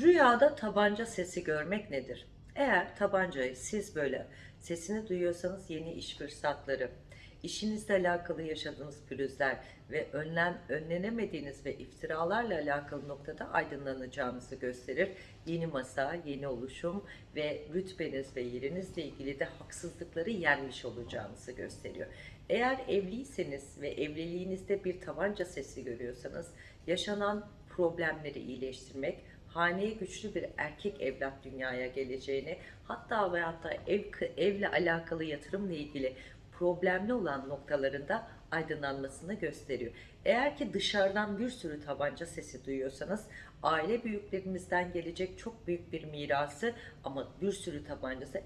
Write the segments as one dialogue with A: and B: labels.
A: Rüyada tabanca sesi görmek nedir? Eğer tabancayı siz böyle sesini duyuyorsanız yeni iş fırsatları, işinizle alakalı yaşadığınız pürüzler ve önlem, önlenemediğiniz ve iftiralarla alakalı noktada aydınlanacağınızı gösterir. Yeni masa, yeni oluşum ve rütbeniz ve yerinizle ilgili de haksızlıkları yenmiş olacağınızı gösteriyor. Eğer evliyseniz ve evliliğinizde bir tabanca sesi görüyorsanız yaşanan problemleri iyileştirmek, haneye güçlü bir erkek evlat dünyaya geleceğini, hatta ve hatta ev, evle alakalı yatırımla ilgili problemli olan noktalarında aydınlanmasını gösteriyor. Eğer ki dışarıdan bir sürü tabanca sesi duyuyorsanız aile büyüklerinizden gelecek çok büyük bir mirası ama bir sürü tabancası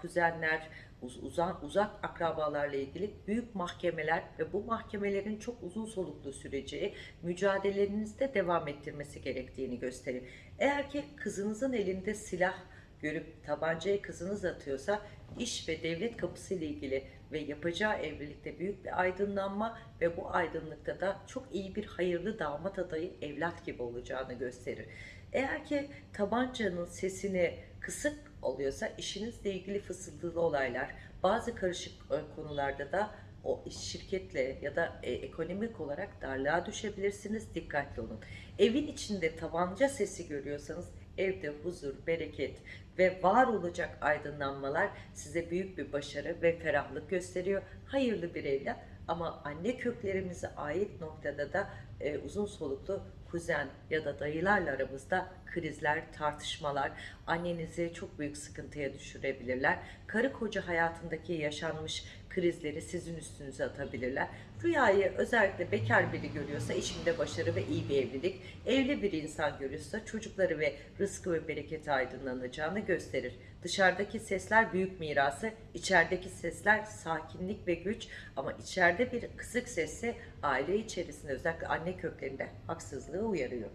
A: kuzenler, uz- uzak, uzak akrabalarla ilgili büyük mahkemeler ve bu mahkemelerin çok uzun soluklu süreceği mücadelenizde devam ettirmesi gerektiğini gösterir. Eğer ki kızınızın elinde silah görüp tabancayı kızınız atıyorsa iş ve devlet kapısı ile ilgili ve yapacağı evlilikte büyük bir aydınlanma ve bu aydınlıkta da çok iyi bir hayırlı damat adayı evlat gibi olacağını gösterir. Eğer ki tabancanın sesini kısık oluyorsa işinizle ilgili fısıltılı olaylar, bazı karışık e, konularda da o şirketle ya da e, ekonomik olarak darlığa düşebilirsiniz. Dikkatli olun. Evin içinde tabanca sesi görüyorsanız evde huzur, bereket ve var olacak aydınlanmalar size büyük bir başarı ve ferahlık gösteriyor. Hayırlı bir evlat ama anne köklerimize ait noktada da e, uzun soluklu kuzen ya da dayılarla aramızda krizler, tartışmalar, annenizi çok büyük sıkıntıya düşürebilirler. Karı koca hayatındaki yaşanmış krizleri sizin üstünüze atabilirler. Rüyayı özellikle bekar biri görüyorsa işinde başarı ve iyi bir evlilik, evli bir insan görüyorsa çocukları ve rızkı ve bereketi aydınlanacağını gösterir. Dışarıdaki sesler büyük mirası, içerideki sesler sakinlik ve güç ama içeride bir kısık sesi aile içerisinde özellikle anne köklerinde haksızlığı uyarıyor.